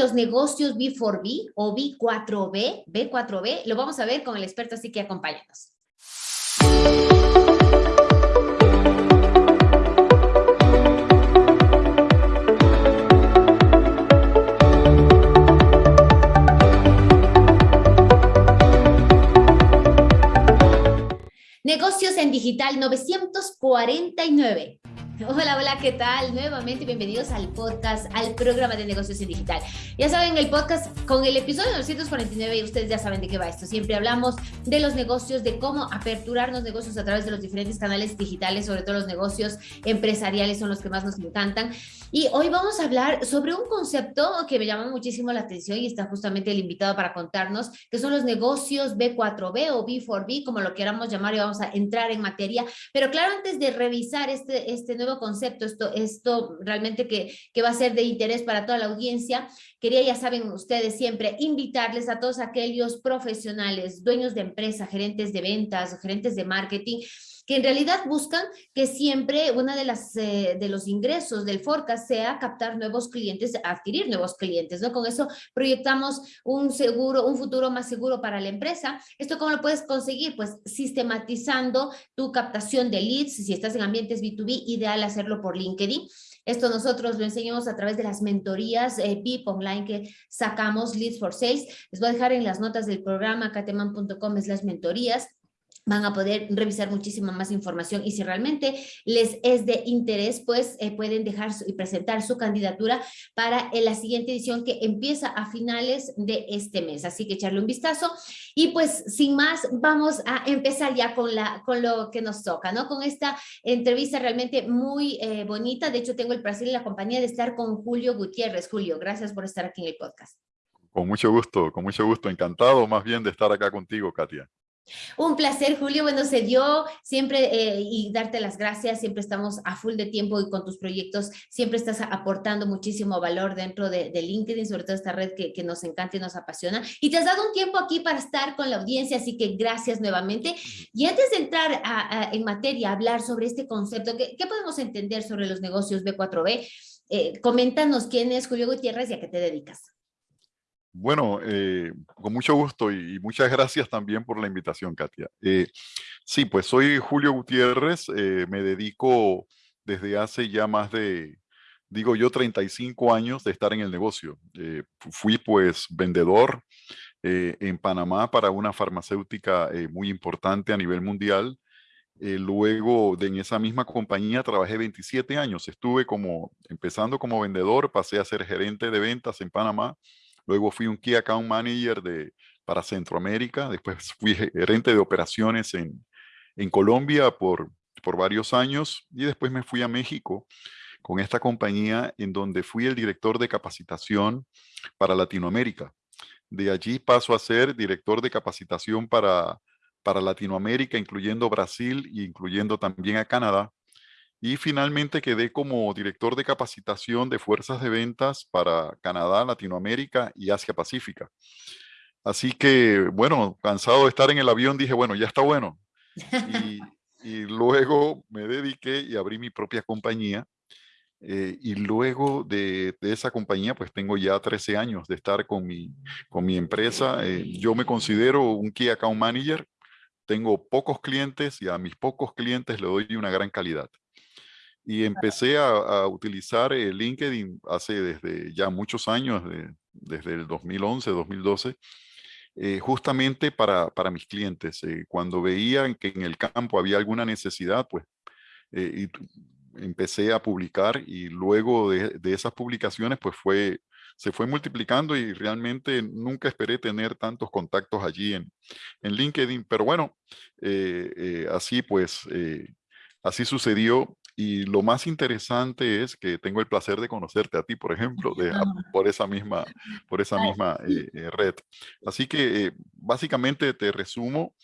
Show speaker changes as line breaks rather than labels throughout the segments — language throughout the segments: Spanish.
los negocios B4B o B4B, B4B, lo vamos a ver con el experto, así que acompáñanos. Negocios en Digital 949. Hola, hola, ¿qué tal? Nuevamente bienvenidos al podcast, al programa de negocios en digital. Ya saben, el podcast con el episodio 949, ustedes ya saben de qué va esto. Siempre hablamos de los negocios, de cómo aperturar los negocios a través de los diferentes canales digitales, sobre todo los negocios empresariales son los que más nos encantan. Y hoy vamos a hablar sobre un concepto que me llama muchísimo la atención y está justamente el invitado para contarnos, que son los negocios B4B o B4B, como lo queramos llamar, y vamos a entrar en materia. Pero claro, antes de revisar este, este nuevo concepto, esto, esto realmente que, que va a ser de interés para toda la audiencia, quería, ya saben ustedes siempre, invitarles a todos aquellos profesionales, dueños de empresa, gerentes de ventas, gerentes de marketing, que en realidad buscan que siempre una de las eh, de los ingresos del forecast sea captar nuevos clientes, adquirir nuevos clientes, ¿no? Con eso proyectamos un seguro, un futuro más seguro para la empresa. ¿Esto cómo lo puedes conseguir? Pues sistematizando tu captación de leads, si estás en ambientes B2B, ideal hacerlo por LinkedIn. Esto nosotros lo enseñamos a través de las mentorías eh, online que sacamos, Leads for Sales. Les voy a dejar en las notas del programa cateman.com es las mentorías van a poder revisar muchísima más información y si realmente les es de interés, pues eh, pueden dejar y presentar su candidatura para la siguiente edición que empieza a finales de este mes. Así que echarle un vistazo y pues sin más vamos a empezar ya con, la, con lo que nos toca, ¿no? Con esta entrevista realmente muy eh, bonita. De hecho, tengo el placer y la compañía de estar con Julio Gutiérrez. Julio, gracias por estar aquí en el podcast.
Con mucho gusto, con mucho gusto. Encantado más bien de estar acá contigo, Katia.
Un placer, Julio. Bueno, se dio siempre eh, y darte las gracias. Siempre estamos a full de tiempo y con tus proyectos siempre estás aportando muchísimo valor dentro de, LinkedIn, sobre todo esta red que, nos encanta y nos apasiona. Y te has dado un tiempo aquí para estar con la audiencia, así que gracias nuevamente. Y antes de entrar en materia, hablar sobre este concepto, ¿qué, podemos entender sobre los negocios B4B? Eh, coméntanos quién es Julio Gutiérrez y a qué te dedicas.
Bueno, eh, con mucho gusto y, muchas gracias también por la invitación, Katia. Eh, sí, pues soy Julio Gutiérrez, eh, me dedico desde hace ya más de, digo yo, 35 años de estar en el negocio. fui pues vendedor en Panamá para una farmacéutica muy importante a nivel mundial. luego de en esa misma compañía trabajé 27 años. Estuve como, empezando como vendedor, pasé a ser gerente de ventas en Panamá Luego fui un Key Account Manager de, para Centroamérica. Después fui gerente de operaciones en, en Colombia por, por varios años. Y después me fui a México con esta compañía en donde fui el director de capacitación para Latinoamérica. De allí paso a ser director de capacitación para, para Latinoamérica, incluyendo Brasil e incluyendo también a Canadá. Y finalmente quedé como director de capacitación de fuerzas de ventas para Canadá, Latinoamérica y Asia Pacífica. Así que, bueno, cansado de estar en el avión, dije, bueno, ya está bueno. Y, luego me dediqué y abrí mi propia compañía. Eh, y luego de, esa compañía, pues tengo ya 13 años de estar con mi, con mi empresa. Eh, yo me considero un Key Account Manager. Tengo pocos clientes y a mis pocos clientes le doy una gran calidad y empecé a, utilizar el LinkedIn hace desde ya muchos años, desde el 2011, 2012, eh, justamente para, para, mis clientes. Eh, cuando veían que en el campo había alguna necesidad, pues eh, y empecé a publicar y luego de, de, esas publicaciones, pues fue, se fue multiplicando y realmente nunca esperé tener tantos contactos allí en, en LinkedIn. Pero bueno, así pues, así sucedió y lo más interesante es que tengo el placer de conocerte a ti, por ejemplo, de, por esa misma, por esa misma eh, eh, red. Así que eh, básicamente te resumo,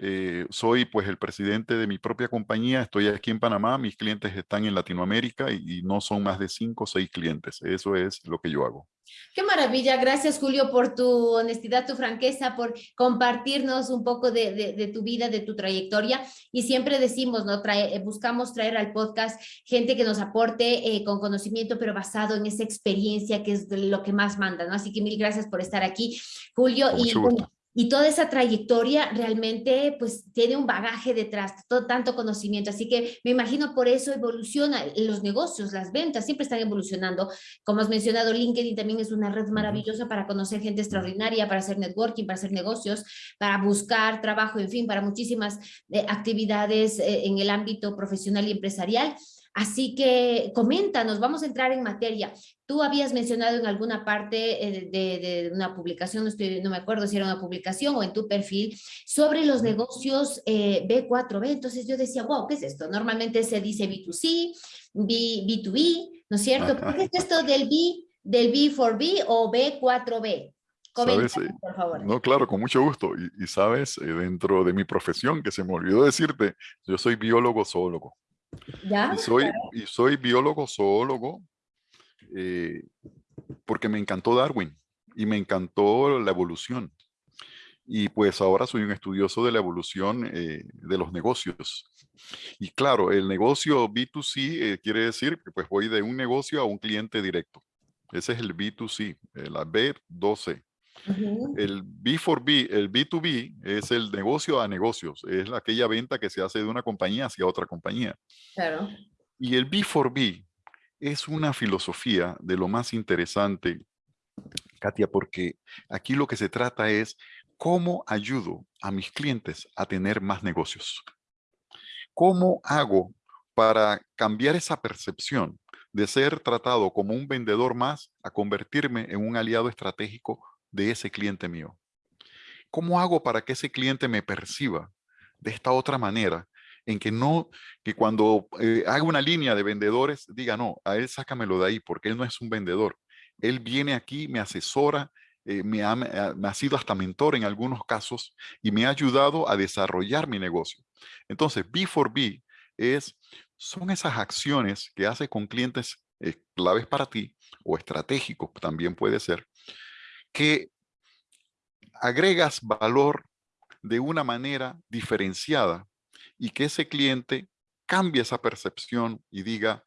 Eh, soy pues el presidente de mi propia compañía, estoy aquí en Panamá, mis clientes están en Latinoamérica y, no son más de cinco o seis clientes. Eso es lo que yo hago.
Qué maravilla. Gracias, Julio, por tu honestidad, tu franqueza, por compartirnos un poco de, tu vida, de tu trayectoria. Y siempre decimos, ¿no? Eh, buscamos traer al podcast gente que nos aporte eh, con conocimiento, pero basado en esa experiencia que es lo que más manda, ¿no? Así que mil gracias por estar aquí, Julio. y y toda esa trayectoria realmente pues tiene un bagaje detrás, todo, tanto conocimiento, así que me imagino por eso evoluciona los negocios, las ventas siempre están evolucionando, como has mencionado LinkedIn también es una red maravillosa para conocer gente extraordinaria, para hacer networking, para hacer negocios, para buscar trabajo, en fin, para muchísimas eh, actividades eh, en el ámbito profesional y empresarial. Así que coméntanos, vamos a entrar en materia. Tú habías mencionado en alguna parte eh, de, una publicación, no, estoy, no me acuerdo si era una publicación o en tu perfil, sobre los negocios eh, B4B. Entonces yo decía, wow, ¿qué es esto? Normalmente se dice B2C, B, 2 b ¿no es cierto? ¿Qué es esto del B, del B4B o B4B?
¿Sabes? Eh, por favor. No, claro, con mucho gusto. Y, y sabes, dentro de mi profesión, que se me olvidó decirte, yo soy biólogo zoólogo. Y soy, y soy biólogo zoólogo eh, porque me encantó Darwin y me encantó la evolución. Y pues ahora soy un estudioso de la evolución eh, de los negocios. Y claro, el negocio B2C eh, quiere decir que pues voy de un negocio a un cliente directo. Ese es el B2C, la B12. El B4B, el B2B es el negocio a negocios, es aquella venta que se hace de una compañía hacia otra compañía. Claro. Y el B4B es una filosofía de lo más interesante, Katia, porque aquí lo que se trata es cómo ayudo a mis clientes a tener más negocios. ¿Cómo hago para cambiar esa percepción de ser tratado como un vendedor más a convertirme en un aliado estratégico de ese cliente mío? ¿Cómo hago para que ese cliente me perciba de esta otra manera? En que no, que cuando eh, haga una línea de vendedores, diga, no, a él sácamelo de ahí porque él no es un vendedor. Él viene aquí, me asesora, eh, me, ha, me sido hasta mentor en algunos casos y me ha ayudado a desarrollar mi negocio. Entonces, B4B es, son esas acciones que hace con clientes eh, claves para ti o estratégicos también puede ser, que agregas valor de una manera diferenciada y que ese cliente cambie esa percepción y diga,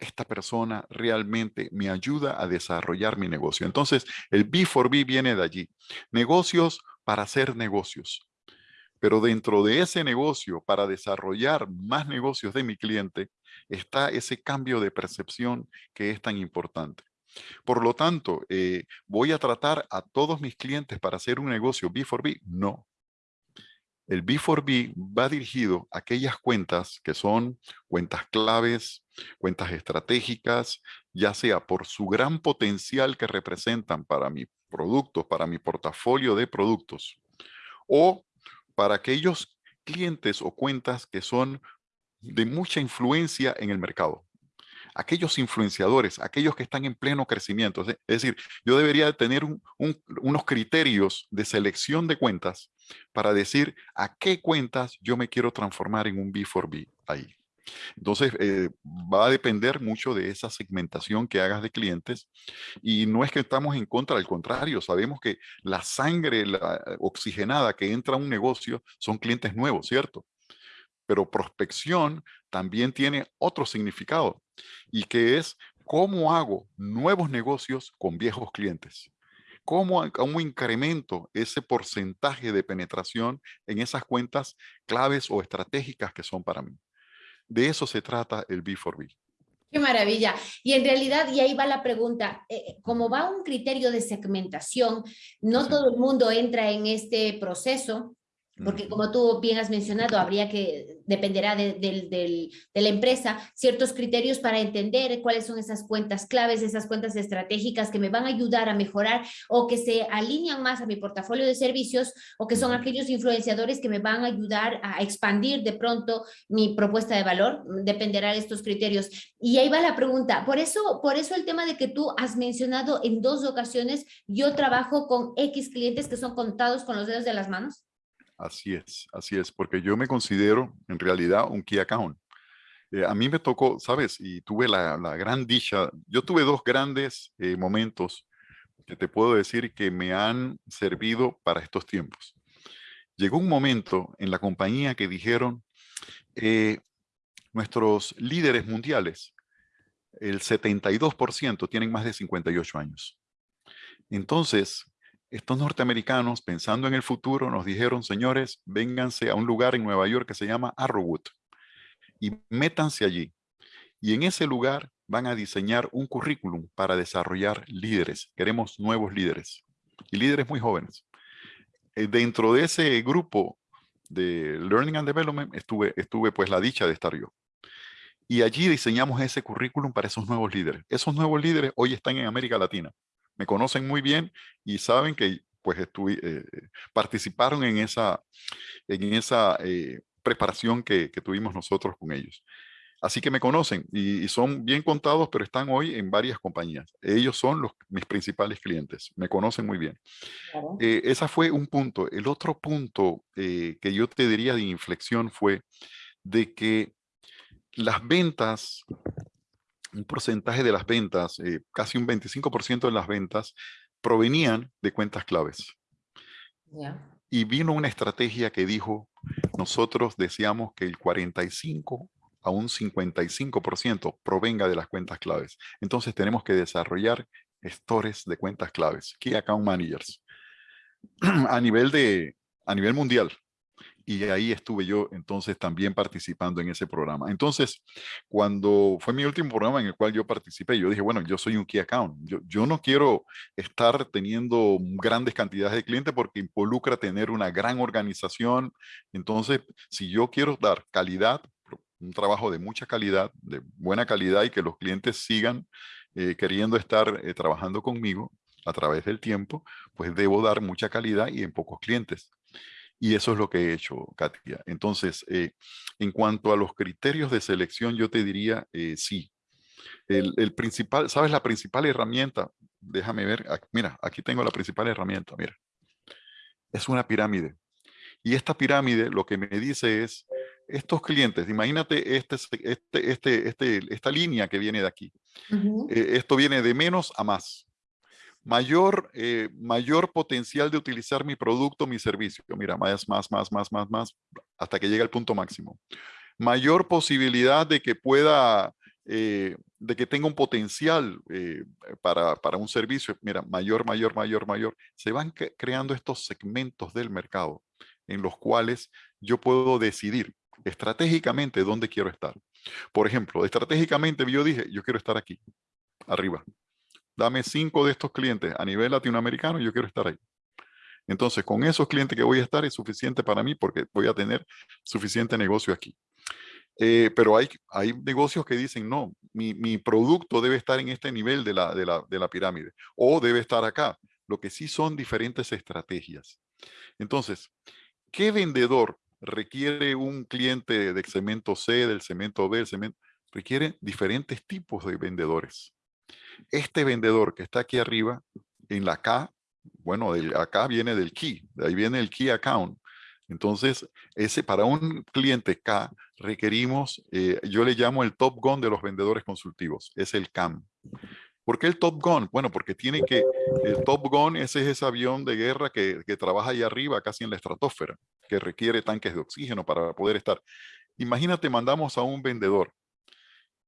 esta persona realmente me ayuda a desarrollar mi negocio. Entonces, el B4B viene de allí. Negocios para hacer negocios. Pero dentro de ese negocio, para desarrollar más negocios de mi cliente, está ese cambio de percepción que es tan importante. Por lo tanto, eh, ¿voy a tratar a todos mis clientes para hacer un negocio B4B? No. El B4B va dirigido a aquellas cuentas que son cuentas claves, cuentas estratégicas, ya sea por su gran potencial que representan para mi producto, para mi portafolio de productos, o para aquellos clientes o cuentas que son de mucha influencia en el mercado aquellos influenciadores, aquellos que están en pleno crecimiento. Es decir, yo debería tener unos criterios de selección de cuentas para decir a qué cuentas yo me quiero transformar en un B4B ahí. Entonces, eh, va a depender mucho de esa segmentación que hagas de clientes y no es que estamos en contra, al contrario, sabemos que la sangre oxigenada que entra a un negocio son clientes nuevos, ¿cierto? Pero prospección también tiene otro significado y que es cómo hago nuevos negocios con viejos clientes. ¿Cómo, ¿Cómo, incremento ese porcentaje de penetración en esas cuentas claves o estratégicas que son para mí? De eso se trata el B4B.
Qué maravilla. Y en realidad, y ahí va la pregunta, eh, eh, como va un criterio de segmentación, no todo el mundo entra en este proceso, porque como tú bien has mencionado, habría que, dependerá de, la empresa, ciertos criterios para entender cuáles son esas cuentas claves, esas cuentas estratégicas que me van a ayudar a mejorar o que se alinean más a mi portafolio de servicios o que son aquellos influenciadores que me van a ayudar a expandir de pronto mi propuesta de valor, dependerá de estos criterios. Y ahí va la pregunta, por eso, por eso el tema de que tú has mencionado en dos ocasiones, yo trabajo con X clientes que son contados con los dedos de las manos.
Así es, así es, porque yo me considero en realidad un key account. Eh, a mí me tocó, ¿sabes? Y tuve la, gran dicha, yo tuve dos grandes eh, momentos que te puedo decir que me han servido para estos tiempos. Llegó un momento en la compañía que dijeron, eh, nuestros líderes mundiales, el 72% tienen más de 58 años. Entonces, estos norteamericanos, pensando en el futuro, nos dijeron, señores, vénganse a un lugar en Nueva York que se llama Arrowwood y métanse allí. Y en ese lugar van a diseñar un currículum para desarrollar líderes. Queremos nuevos líderes y líderes muy jóvenes. Eh, dentro de ese grupo de Learning and Development estuve, estuve pues la dicha de estar yo. Y allí diseñamos ese currículum para esos nuevos líderes. Esos nuevos líderes hoy están en América Latina me conocen muy bien y saben que pues estuve, eh, participaron en esa, en esa eh, preparación que, tuvimos nosotros con ellos. Así que me conocen y, son bien contados, pero están hoy en varias compañías. Ellos son los, mis principales clientes, me conocen muy bien. Eh, ese fue un punto. El otro punto que yo te diría de inflexión fue de que las ventas un porcentaje de las ventas, eh, casi un 25% de las ventas, provenían de cuentas claves. Y vino una estrategia que dijo, nosotros deseamos que el 45 a un 55% provenga de las cuentas claves. Entonces tenemos que desarrollar gestores de cuentas claves, Key Account Managers, a nivel, de, a nivel mundial y ahí estuve yo entonces también participando en ese programa. Entonces, cuando fue mi último programa en el cual yo participé, yo dije, bueno, yo soy un Key Account. Yo, yo no quiero estar teniendo grandes cantidades de clientes porque involucra tener una gran organización. Entonces, si yo quiero dar calidad, un trabajo de mucha calidad, de buena calidad y que los clientes sigan eh, queriendo estar eh, trabajando conmigo a través del tiempo, pues debo dar mucha calidad y en pocos clientes. Y eso es lo que he hecho, Katia. Entonces, eh, en cuanto a los criterios de selección, yo te diría eh, sí. El, principal, ¿sabes la principal herramienta? Déjame ver, mira, aquí tengo la principal herramienta, mira. Es una pirámide. Y esta pirámide lo que me dice es, estos clientes, imagínate este, este, este, esta línea que viene de aquí. Eh, esto viene de menos a más mayor, eh, mayor potencial de utilizar mi producto, mi servicio. Mira, más, más, más, más, más, más, hasta que llegue al punto máximo. Mayor posibilidad de que pueda, eh, de que tenga un potencial eh, para, para, un servicio. Mira, mayor, mayor, mayor, mayor. Se van creando estos segmentos del mercado en los cuales yo puedo decidir estratégicamente dónde quiero estar. Por ejemplo, estratégicamente yo dije, yo quiero estar aquí, arriba dame cinco de estos clientes a nivel latinoamericano yo quiero estar ahí. Entonces, con esos clientes que voy a estar es suficiente para mí porque voy a tener suficiente negocio aquí. Eh, pero hay, hay negocios que dicen, no, mi, mi, producto debe estar en este nivel de la, de, la, de la pirámide o debe estar acá. Lo que sí son diferentes estrategias. Entonces, ¿qué vendedor requiere un cliente del cemento C, del cemento B, del cemento? Requiere diferentes tipos de vendedores. Este vendedor que está aquí arriba, en la K, bueno, del, acá viene del key, de ahí viene el key account. Entonces, ese para un cliente K requerimos, eh, yo le llamo el top gun de los vendedores consultivos, es el CAM. ¿Por qué el Top Gun? Bueno, porque tiene que, el Top Gun ese es ese avión de guerra que, que trabaja ahí arriba, casi en la estratosfera, que requiere tanques de oxígeno para poder estar. Imagínate, mandamos a un vendedor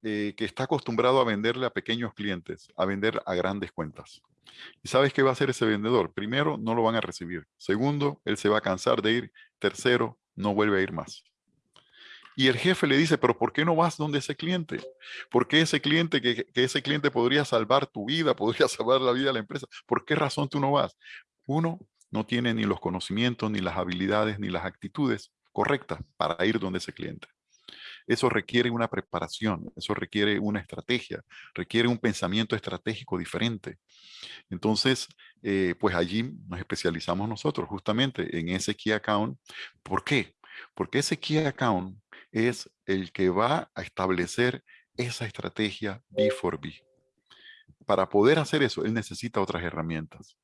eh, que está acostumbrado a venderle a pequeños clientes, a vender a grandes cuentas. ¿Y sabes qué va a hacer ese vendedor? Primero, no lo van a recibir. Segundo, él se va a cansar de ir. Tercero, no vuelve a ir más. Y el jefe le dice, pero ¿por qué no vas donde ese cliente? ¿Por qué ese cliente, que, ese cliente podría salvar tu vida, podría salvar la vida de la empresa? ¿Por qué razón tú no vas? Uno, no tiene ni los conocimientos, ni las habilidades, ni las actitudes correctas para ir donde ese cliente. Eso requiere una preparación, eso requiere una estrategia, requiere un pensamiento estratégico diferente. Entonces, eh, pues allí nos especializamos nosotros justamente en ese Key Account. ¿Por qué? Porque ese Key Account es el que va a establecer esa estrategia B4B. Para poder hacer eso, él necesita otras herramientas.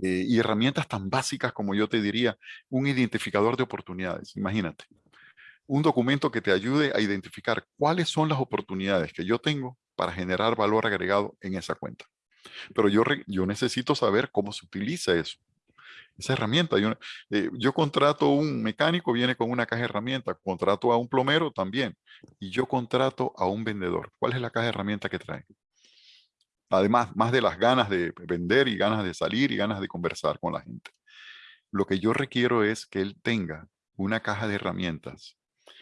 Eh, y herramientas tan básicas como yo te diría, un identificador de oportunidades, imagínate. Un documento que te ayude a identificar cuáles son las oportunidades que yo tengo para generar valor agregado en esa cuenta. Pero yo, necesito saber cómo se utiliza eso. Esa herramienta. Yo, eh, yo contrato un mecánico, viene con una caja de herramientas. Contrato a un plomero también. Y yo contrato a un vendedor. ¿Cuál es la caja de herramientas que trae? Además, más de las ganas de vender y ganas de salir y ganas de conversar con la gente. Lo que yo requiero es que él tenga una caja de herramientas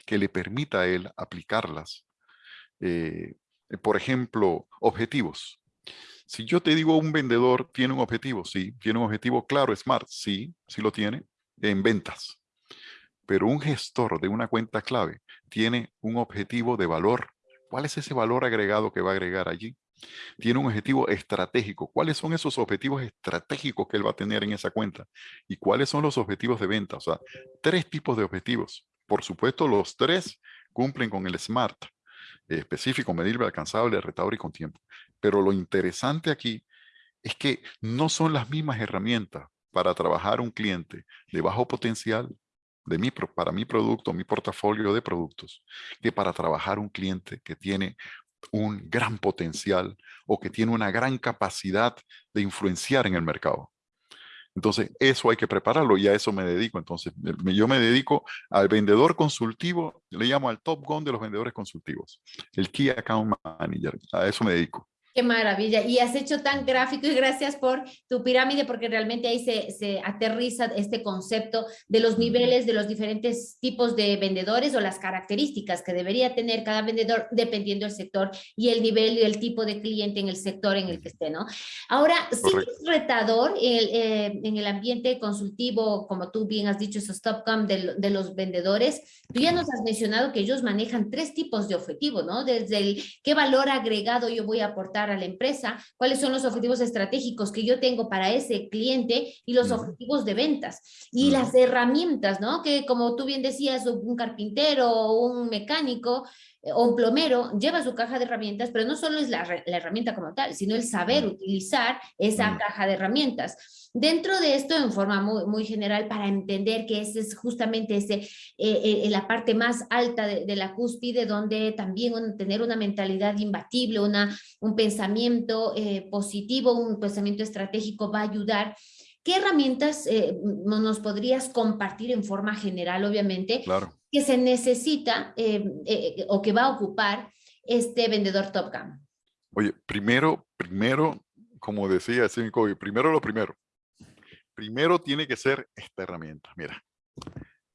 que le permita a él aplicarlas. Eh, por ejemplo, objetivos. Si yo te digo un vendedor tiene un objetivo, sí. Tiene un objetivo claro, SMART, sí, sí lo tiene, en ventas. Pero un gestor de una cuenta clave tiene un objetivo de valor. ¿Cuál es ese valor agregado que va a agregar allí? Tiene un objetivo estratégico. ¿Cuáles son esos objetivos estratégicos que él va a tener en esa cuenta? ¿Y cuáles son los objetivos de venta? O sea, tres tipos de objetivos. Por supuesto, los tres cumplen con el SMART. Específico, medible, alcanzable, retador y con tiempo. Pero lo interesante aquí es que no son las mismas herramientas para trabajar un cliente de bajo potencial de mi, para mi producto, mi portafolio de productos, que para trabajar un cliente que tiene un gran potencial o que tiene una gran capacidad de influenciar en el mercado. Entonces, eso hay que prepararlo y a eso me dedico. Entonces, yo me dedico al vendedor consultivo, le llamo al top gun de los vendedores consultivos, el Key Account Manager, a eso me dedico.
Qué maravilla. Y has hecho tan gráfico y gracias por tu pirámide porque realmente ahí se, se, aterriza este concepto de los niveles de los diferentes tipos de vendedores o las características que debería tener cada vendedor dependiendo del sector y el nivel y el tipo de cliente en el sector en el que esté, ¿no? Ahora, sí es retador el, eh, en el ambiente consultivo, como tú bien has dicho, esos top com de, de los vendedores. Tú ya nos has mencionado que ellos manejan tres tipos de objetivos, ¿no? Desde el qué valor agregado yo voy a aportar a la empresa, cuáles son los objetivos estratégicos que yo tengo para ese cliente y los objetivos de ventas. Y las herramientas, ¿no? Que como tú bien decías, un carpintero o un mecánico o un plomero lleva su caja de herramientas, pero no solo es la, herramienta como tal, sino el saber utilizar esa caja de herramientas. Dentro de esto, en forma muy, muy general, para entender que ese es justamente ese, eh, eh, la parte más alta de, la cúspide, donde también tener una mentalidad imbatible, una, un pensamiento eh, positivo, un pensamiento estratégico va a ayudar. ¿Qué herramientas nos podrías compartir en forma general, obviamente,
claro.
que se necesita o que va a ocupar este vendedor Top Gun?
Oye, primero, primero, como decía Cinco, primero lo primero, primero tiene que ser esta herramienta. Mira,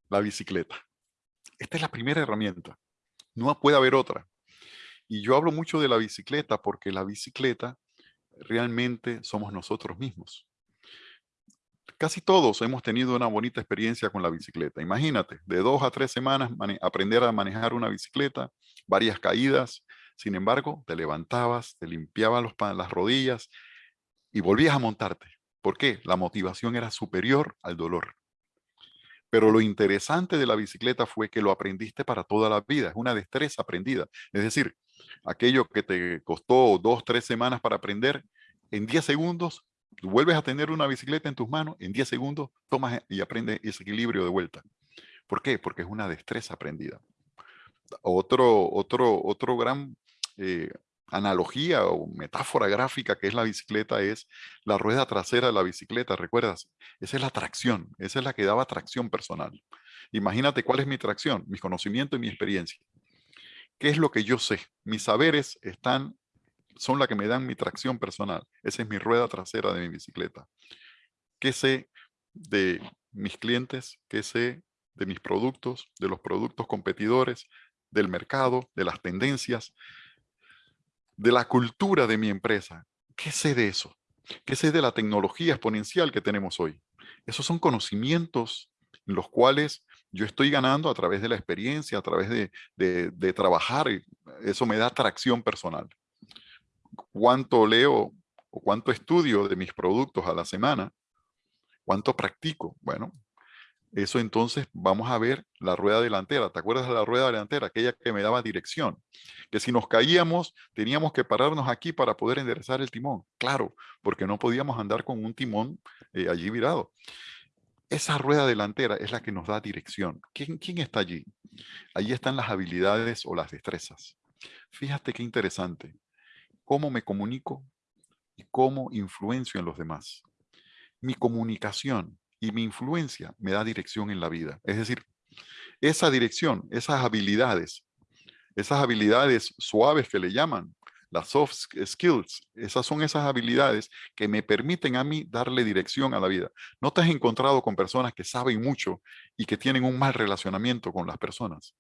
la bicicleta. Esta es la primera herramienta. No puede haber otra. Y yo hablo mucho de la bicicleta porque la bicicleta realmente somos nosotros mismos. Casi todos hemos tenido una bonita experiencia con la bicicleta. Imagínate, de dos a tres semanas aprender a manejar una bicicleta, varias caídas. Sin embargo, te levantabas, te limpiabas las rodillas y volvías a montarte. ¿Por qué? La motivación era superior al dolor. Pero lo interesante de la bicicleta fue que lo aprendiste para toda la vida. Es una destreza aprendida. Es decir, aquello que te costó dos, tres semanas para aprender, en 10 segundos vuelves a tener una bicicleta en tus manos, en 10 segundos tomas y aprendes ese equilibrio de vuelta. ¿Por qué? Porque es una destreza aprendida. Otro, otro, otro gran eh, analogía o metáfora gráfica que es la bicicleta es la rueda trasera de la bicicleta, ¿recuerdas? Esa es la tracción, esa es la que daba tracción personal. Imagínate cuál es mi tracción, mi conocimiento y mi experiencia. ¿Qué es lo que yo sé? Mis saberes están, son la que me dan mi tracción personal. Esa es mi rueda trasera de mi bicicleta. ¿Qué sé de mis clientes? ¿Qué sé de mis productos, de los productos competidores, del mercado, de las tendencias? de la cultura de mi empresa. ¿Qué sé de eso? ¿Qué sé de la tecnología exponencial que tenemos hoy? Esos son conocimientos en los cuales yo estoy ganando a través de la experiencia, a través de, de, trabajar. Eso me da atracción personal. ¿Cuánto leo o cuánto estudio de mis productos a la semana? ¿Cuánto practico? Bueno, eso entonces vamos a ver la rueda delantera. ¿Te acuerdas de la rueda delantera? Aquella que me daba dirección. Que si nos caíamos, teníamos que pararnos aquí para poder enderezar el timón. Claro, porque no podíamos andar con un timón eh, allí virado. Esa rueda delantera es la que nos da dirección. ¿Quién, ¿Quién está allí? Allí están las habilidades o las destrezas. Fíjate qué interesante. Cómo me comunico y cómo influencio en los demás. Mi comunicación y mi influencia me da dirección en la vida. Es decir, esa dirección, esas habilidades, esas habilidades suaves que le llaman, las soft skills, esas son esas habilidades que me permiten a mí darle dirección a la vida. ¿No te has encontrado con personas que saben mucho y que tienen un mal relacionamiento con las personas?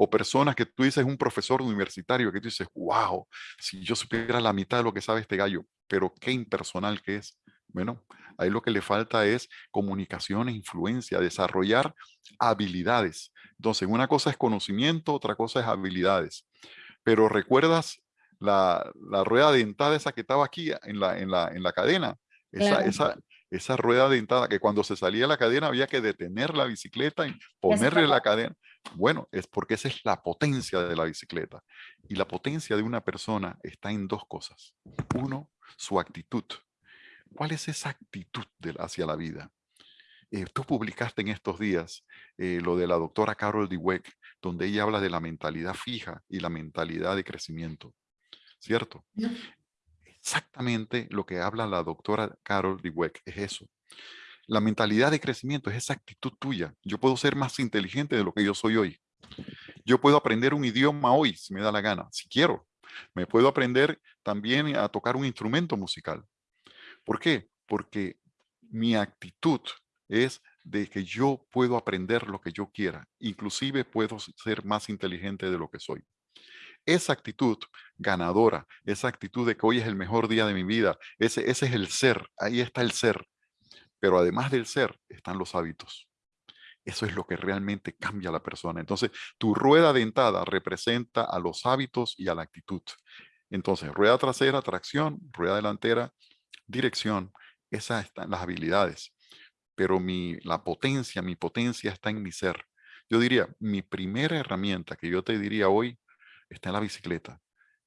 O personas que tú dices, un profesor universitario que tú dices, wow, si yo supiera la mitad de lo que sabe este gallo, pero qué impersonal que es. Bueno, ahí lo que le falta es comunicación e influencia, desarrollar habilidades. Entonces, una cosa es conocimiento, otra cosa es habilidades. Pero recuerdas la, rueda dentada esa que estaba aquí en la, en la, en la cadena. Esa, esa, esa rueda dentada que cuando se salía la cadena había que detener la bicicleta y ponerle la cadena. Bueno, es porque esa es la potencia de la bicicleta. Y la potencia de una persona está en dos cosas. Uno, su actitud. ¿Cuál es esa actitud de, hacia la vida? Eh, tú publicaste en estos días eh, lo de la doctora Carol Dweck, donde ella habla de la mentalidad fija y la mentalidad de crecimiento. ¿cierto? Exactamente lo que habla la doctora Carol Dweck es eso. La mentalidad de crecimiento es esa actitud tuya. Yo puedo ser más inteligente de lo que yo soy hoy. Yo puedo aprender un idioma hoy, si me da la gana, si quiero. Me puedo aprender también a tocar un instrumento musical. ¿Por qué? Porque mi actitud es de que yo puedo aprender lo que yo quiera. Inclusive puedo ser más inteligente de lo que soy. Esa actitud ganadora, esa actitud de que hoy es el mejor día de mi vida, ese, ese es el ser, ahí está el ser. Pero además del ser, están los hábitos. Eso es lo que realmente cambia a la persona. Entonces, tu rueda dentada representa a los hábitos y a la actitud. Entonces, rueda trasera, tracción, rueda delantera, dirección. Esas están las habilidades. Pero mi, la potencia, mi potencia está en mi ser. Yo diría, mi primera herramienta que yo te diría hoy está en la bicicleta.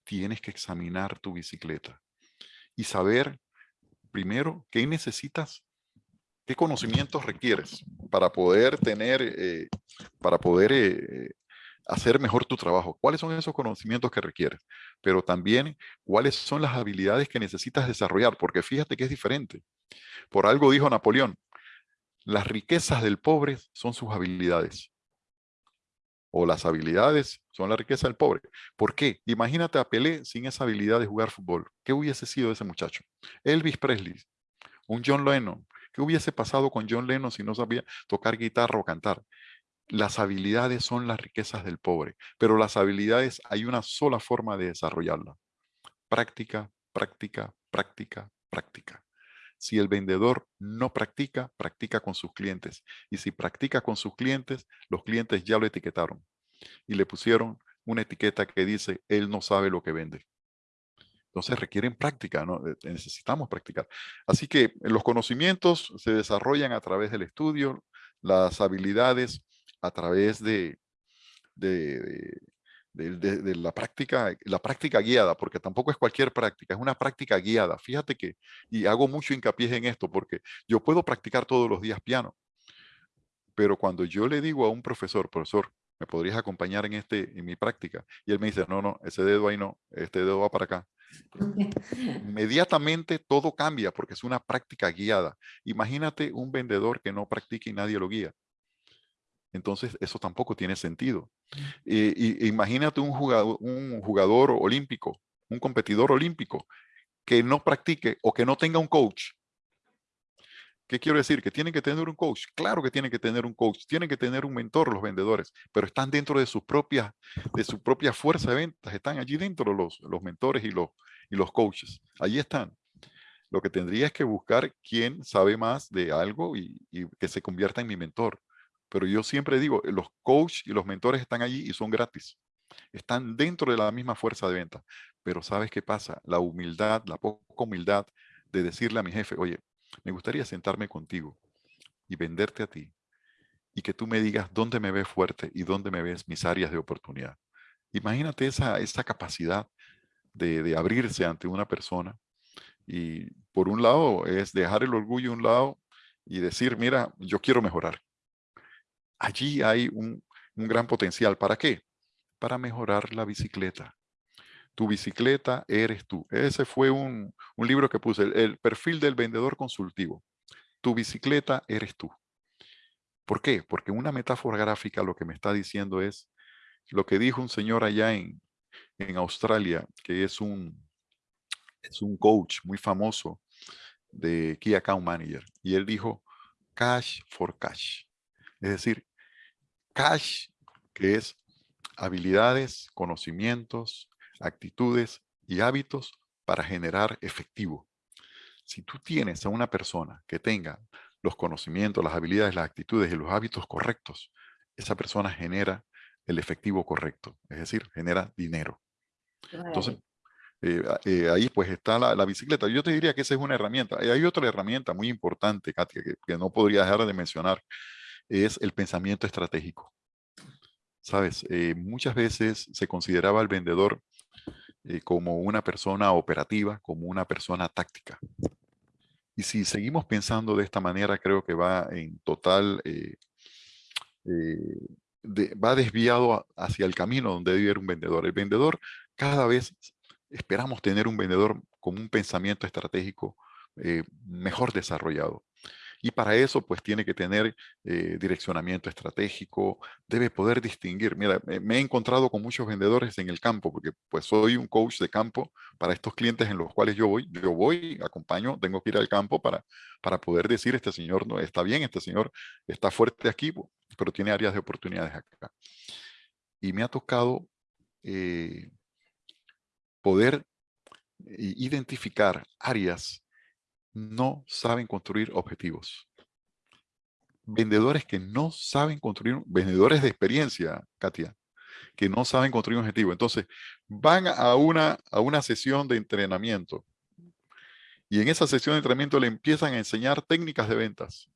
Tienes que examinar tu bicicleta y saber primero qué necesitas, qué conocimientos requieres para poder tener, eh, para poder eh, hacer mejor tu trabajo. ¿Cuáles son esos conocimientos que requieres? Pero también cuáles son las habilidades que necesitas desarrollar, porque fíjate que es diferente. Por algo dijo Napoleón, las riquezas del pobre son sus habilidades o las habilidades son la riqueza del pobre. ¿Por qué? Imagínate a Pelé sin esa habilidad de jugar fútbol. ¿Qué hubiese sido ese muchacho? Elvis Presley, un John Lennon. ¿Qué hubiese pasado con John Lennon si no sabía tocar guitarra o cantar? Las habilidades son las riquezas del pobre, pero las habilidades hay una sola forma de desarrollarlas. Práctica, práctica, práctica, práctica. Si el vendedor no practica, practica con sus clientes. Y si practica con sus clientes, los clientes ya lo etiquetaron y le pusieron una etiqueta que dice, él no sabe lo que vende. Entonces requieren práctica, ¿no? Eh, necesitamos practicar. Así que los conocimientos se desarrollan a través del estudio, las habilidades a través de, la práctica, la práctica guiada, porque tampoco es cualquier práctica, es una práctica guiada. Fíjate que, y hago mucho hincapié en esto, porque yo puedo practicar todos los días piano, pero cuando yo le digo a un profesor, profesor, ¿me podrías acompañar en, este, en mi práctica? Y él me dice, no, no, ese dedo ahí no, este dedo va para acá. Inmediatamente todo cambia porque es una práctica guiada. Imagínate un vendedor que no practica y nadie lo guía. Entonces, eso tampoco tiene sentido. Y, imagínate un jugador, un jugador olímpico, un competidor olímpico que no practique o que no tenga un coach. ¿Qué quiero decir? Que tienen que tener un coach. Claro que tienen que tener un coach. Tienen que tener un mentor los vendedores, pero están dentro de su propia, de su propia fuerza de ventas. Están allí dentro los, los mentores y los, y los coaches. Allí están. Lo que tendría es que buscar quién sabe más de algo y, y que se convierta en mi mentor. Pero yo siempre digo, los coaches y los mentores están allí y son gratis. Están dentro de la misma fuerza de venta. Pero ¿sabes qué pasa? La humildad, la poca humildad de decirle a mi jefe, oye, me gustaría sentarme contigo y venderte a ti y que tú me digas dónde me ves fuerte y dónde me ves mis áreas de oportunidad. Imagínate esa, esa capacidad de, de abrirse ante una persona y por un lado es dejar el orgullo a un lado y decir, mira, yo quiero mejorar. Allí hay un, un gran potencial. ¿Para qué? Para mejorar la bicicleta. Tu bicicleta eres tú. Ese fue un, un libro que puse, el, perfil del vendedor consultivo. Tu bicicleta eres tú. ¿Por qué? Porque una metáfora gráfica lo que me está diciendo es lo que dijo un señor allá en, en Australia, que es un, es un coach muy famoso de Key Account Manager. Y él dijo, cash for cash. Es decir, cash, que es habilidades, conocimientos, actitudes y hábitos para generar efectivo. Si tú tienes a una persona que tenga los conocimientos, las habilidades, las actitudes y los hábitos correctos, esa persona genera el efectivo correcto, es decir, genera dinero. Entonces, eh, eh, ahí pues está la, bicicleta. Yo te diría que esa es una herramienta. Y hay otra herramienta muy importante, Katia, que, no podría dejar de mencionar, es el pensamiento estratégico. Sabes, eh, muchas veces se consideraba al vendedor como una persona operativa, como una persona táctica. Y si seguimos pensando de esta manera, creo que va en total, va desviado hacia el camino donde debe ir un vendedor. El vendedor cada vez esperamos tener un vendedor con un pensamiento estratégico eh, mejor desarrollado. Y para eso, pues tiene que tener eh, direccionamiento estratégico, debe poder distinguir. Mira, me he encontrado con muchos vendedores en el campo, porque pues soy un coach de campo para estos clientes en los cuales yo voy. Yo voy, acompaño, tengo que ir al campo para, para poder decir, este señor no está bien, este señor está fuerte aquí, pero tiene áreas de oportunidades acá. Y me ha tocado eh, poder eh, identificar áreas no saben construir objetivos. Vendedores que no saben construir, vendedores de experiencia, Katia, que no saben construir un objetivo. Entonces, van a una, a una sesión de entrenamiento y en esa sesión de entrenamiento le empiezan a enseñar técnicas de ventas.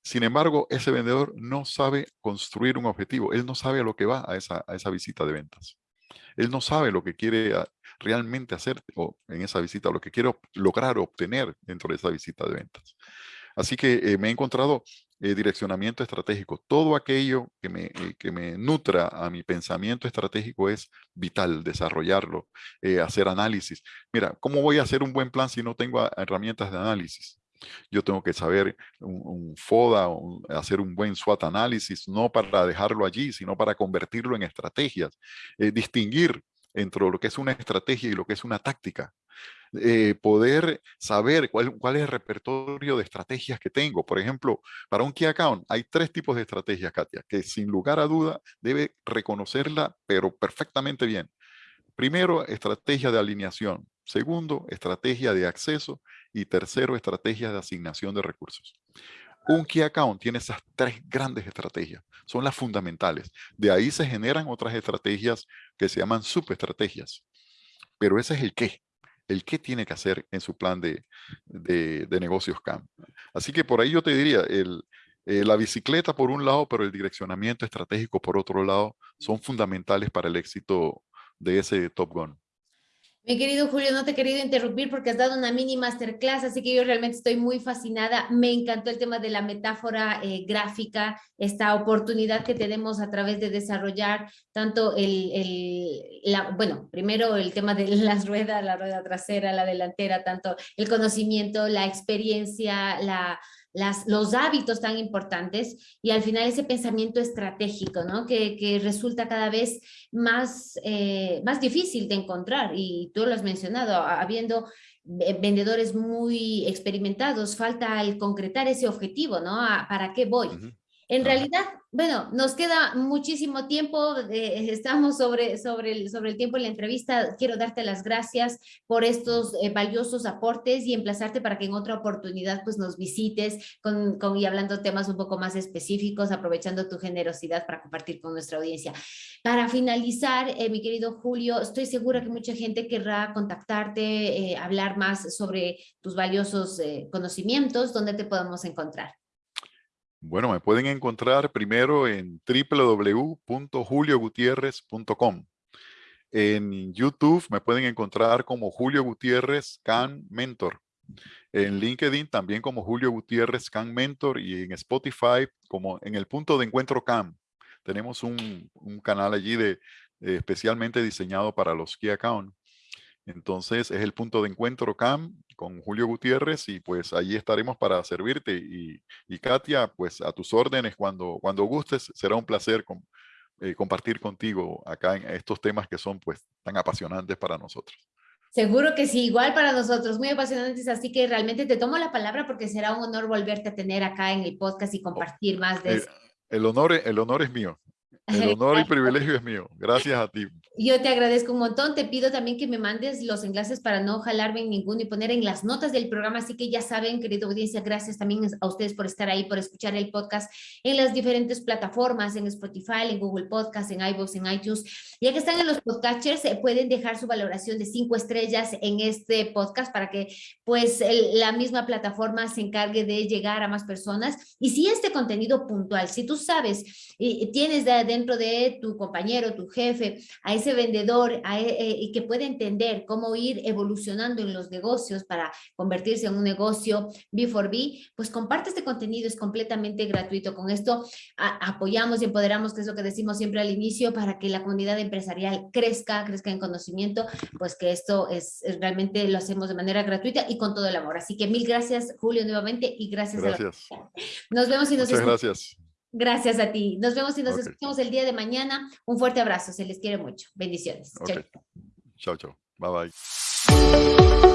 Sin embargo, ese vendedor no sabe construir un objetivo. Él no sabe a lo que va a esa, a esa visita de ventas. Él no sabe lo que quiere realmente hacer en esa visita, lo que quiero lograr obtener dentro de esa visita de ventas. Así que eh, me he encontrado eh, direccionamiento estratégico. Todo aquello que me, eh, que me nutra a mi pensamiento estratégico es vital, desarrollarlo, hacer análisis. Mira, ¿cómo voy a hacer un buen plan si no tengo herramientas de análisis? Yo tengo que saber un, FODA, hacer un buen SWOT análisis, no para dejarlo allí, sino para convertirlo en estrategias. distinguir entre lo que es una estrategia y lo que es una táctica. Eh, poder saber cuál, es el repertorio de estrategias que tengo. Por ejemplo, para un Key Account hay tres tipos de estrategias, Katia, que sin lugar a duda debe reconocerla, pero perfectamente bien. Primero, estrategia de alineación. Segundo, estrategia de acceso. Y tercero, estrategia de asignación de recursos. Un Key Account tiene esas tres grandes estrategias, son las fundamentales. De ahí se generan otras estrategias que se llaman subestrategias. Pero ese es el qué, el qué tiene que hacer en su plan de, negocios CAM. Así que por ahí yo te diría, el, eh, la bicicleta por un lado, pero el direccionamiento estratégico por otro lado, son fundamentales para el éxito de ese Top Gun.
Mi querido Julio, no te he querido interrumpir porque has dado una mini masterclass, así que yo realmente estoy muy fascinada. Me encantó el tema de la metáfora eh, gráfica, esta oportunidad que tenemos a través de desarrollar tanto el, el la, bueno, primero el tema de las ruedas, la rueda trasera, la delantera, tanto el conocimiento, la experiencia, la, los hábitos tan importantes y al final ese pensamiento estratégico, ¿no? Que, que resulta cada vez más, eh, más difícil de encontrar y tú lo has mencionado, habiendo vendedores muy experimentados, falta el concretar ese objetivo, ¿no? ¿Para qué voy? En realidad, bueno, nos queda muchísimo tiempo, eh, estamos sobre, sobre, el, sobre el tiempo en la entrevista. Quiero darte las gracias por estos eh, valiosos aportes y emplazarte para que en otra oportunidad pues nos visites con, con, y hablando temas un poco más específicos, aprovechando tu generosidad para compartir con nuestra audiencia. Para finalizar, eh, mi querido Julio, estoy segura que mucha gente querrá contactarte, hablar más sobre tus valiosos conocimientos, ¿dónde te podemos encontrar?
Bueno, me pueden encontrar primero en www.juliogutierrez.com. En YouTube me pueden encontrar como Julio Gutiérrez Can Mentor. En LinkedIn también como Julio Gutiérrez Can Mentor y en Spotify como en el punto de encuentro Cam. Tenemos un, canal allí de, especialmente diseñado para los Key Account. Entonces es el punto de encuentro CAM con Julio Gutiérrez y pues allí estaremos para servirte. Y, Katia, pues a tus órdenes cuando, cuando gustes, será un placer eh, compartir contigo acá en estos temas que son pues tan apasionantes para nosotros.
Seguro que sí, igual para nosotros, muy apasionantes, así que realmente te tomo la palabra porque será un honor volverte a tener acá en el podcast y oh, compartir más de
eh, eso. El honor, el honor es mío. El honor y privilegio es mío. Gracias a ti.
Yo te agradezco un montón. Te pido también que me mandes los enlaces para no jalarme en ninguno y poner en las notas del programa. Así que ya saben, querido audiencia, gracias también a ustedes por estar ahí, por escuchar el podcast en las diferentes plataformas, en Spotify, en Google Podcast, en iVoox, en iTunes. Ya que están en los podcasters, eh, pueden dejar su valoración de cinco estrellas en este podcast para que pues la misma plataforma se encargue de llegar a más personas. Y si este contenido puntual, si tú sabes y tienes de, dentro de tu compañero, tu jefe, a ese vendedor e, eh, que puede entender cómo ir evolucionando en los negocios para convertirse en un negocio B4B, pues comparte este contenido, es completamente gratuito. Con esto apoyamos y empoderamos, que es lo que decimos siempre al inicio, para que la comunidad empresarial crezca, crezca en conocimiento, pues que esto es, realmente lo hacemos de manera gratuita y con todo el amor. Así que mil gracias, Julio, nuevamente, y gracias.
Gracias.
Nos vemos y nos
Muchas gracias.
Gracias a ti. Nos vemos y nos escuchamos el día de mañana. Un fuerte abrazo. Se les quiere mucho. Bendiciones.
Chao, chao. Bye, bye.